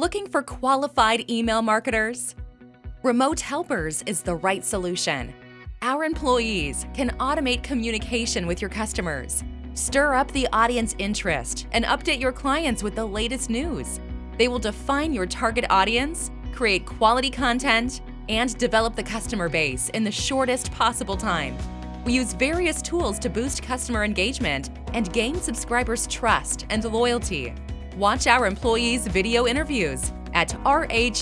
Looking for qualified email marketers? Remote Helpers is the right solution. Our employees can automate communication with your customers, stir up the audience interest, and update your clients with the latest news. They will define your target audience, create quality content, and develop the customer base in the shortest possible time. We use various tools to boost customer engagement and gain subscribers' trust and loyalty. Watch our employees' video interviews at rh-s.com.